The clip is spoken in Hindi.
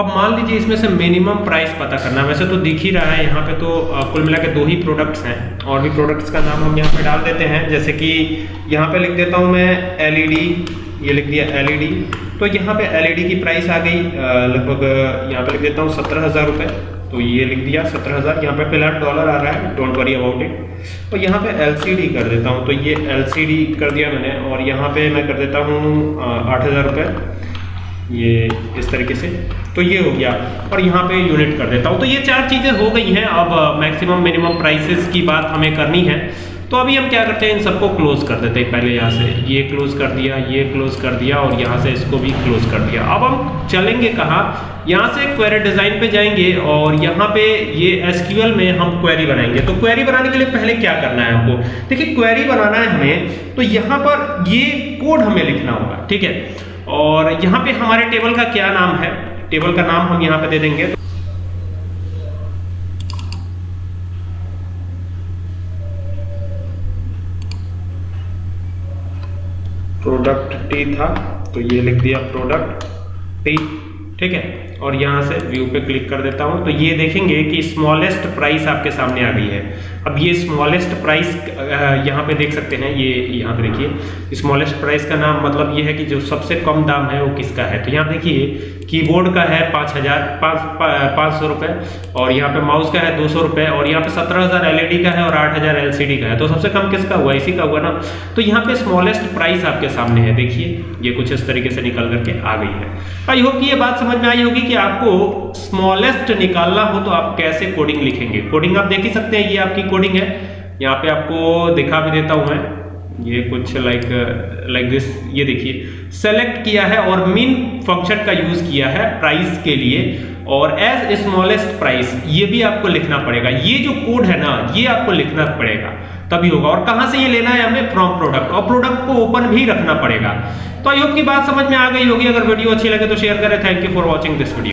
अब मान लीजिए इसमें से मिनिमम प्राइस पता करना। वैसे तो दिख ही रहा है, यहाँ पे तो कुल मिला के दो ही प्रोडक्ट्स हैं। और भी प्रोडक्ट्स का नाम हम यहाँ पे डाल देते हैं। जैसे कि यहाँ पे लिख देता हूँ मैं एलईडी ये लिख दिया एलईडी तो यहाँ पे एलईडी की प्राइस आ गई लगभग, यहाँ पे लिख देता हूँ सत्रह हज़ार रुपये तो ये लिख दिया सत्रह हज़ार। यहाँ पे फ़िलहाल डॉलर आ रहा है डोंट वरी अबाउट इट और यहाँ पे एलसीडी कर देता हूँ। तो ये एलसीडी कर दिया मैंने, और यहाँ पे मैं कर देता हूँ आठ हज़ार रुपये ये इस तरीके से। तो ये हो गया। और यहाँ पे यूनिट कर देता हूँ। तो ये चार चीज़ें हो गई हैं। अब मैक्सिमम मिनिमम प्राइसेस की बात हमें करनी है। तो अभी हम क्या करते हैं? इन सबको क्लोज कर देते हैं। पहले यहाँ से ये क्लोज कर दिया, ये क्लोज कर दिया और यहाँ से इसको भी क्लोज कर दिया। अब हम चलेंगे कहाँ? यहाँ से क्वेरी डिज़ाइन पे जाएँगे और यहाँ पे ये एसक्यूएल में हम क्वेरी बनाएँगे। तो क्वेरी बनाने के लिए पहले क्या करना है हमको? देखिए क्वेरी बनाना है हमें। तो यहाँ पर ये कोड हमें लिखना होगा। ठीक है? और यहाँ पे हमारे टेबल का क्या नाम है? टेबल का नाम हम यहाँ पे दे देंगे। प्रोडक्ट टी था तो ये लिख दिया प्रोडक्ट टी ठीक है? और यहाँ से व्यू पे क्लिक कर देता हूँ। तो ये देखेंगे कि स्मॉलेस्ट प्राइस आपके सामने आ गई है। अब ये स्मॉलेस्ट प्राइस यहाँ पे देख सकते हैं, ये यहाँ पे देखिए स्मॉलेस्ट प्राइस का नाम मतलब ये है कि जो सबसे कम दाम है वो किसका है? तो यहाँ देखिए कीबोर्ड का है पाँच हज़ार, पाँच पाँच सौ रुपये और यहाँ पे माउस का है दो सौ रुपये और यहाँ पे सत्रह हज़ार एल का है और आठ हज़ार एल का है। तो सबसे कम किसका हुआ? इसी का हुआ ना? तो यहाँ पे स्मॉलेस्ट प्राइस आपके सामने है। देखिए, ये कुछ इस तरीके से निकल करके आ गई है। आई होप कि ये बात समझ में आई होगी कि आपको स्मॉलेस्ट निकालना हो तो आप कैसे कोडिंग लिखेंगे? कोडिंग आप देख ही सकते हैं, ये आपकी कोडिंग है। यहाँ पे आपको दिखा भी देता हूँ मैं। ये कुछ लाइक लाइक दिस ये देखिए। सेलेक्ट किया है और मीन फ़ंक्शन का यूज़ किया है प्राइस के लिए। और एज स्मॉलेस्ट प्राइस ये भी आपको लिखना पड़ेगा। ये जो कोड है ना, ये आपको लिखना पड़ेगा। तभी होगा। और कहाँ से ये लेना है हमें? फ्रॉम प्रोडक्ट और प्रोडक्ट को ओपन भी रखना पड़ेगा। तो आई होप की बात समझ में आ गई होगी। अगर वीडियो अच्छी लगे तो शेयर करें। Thank you for watching this video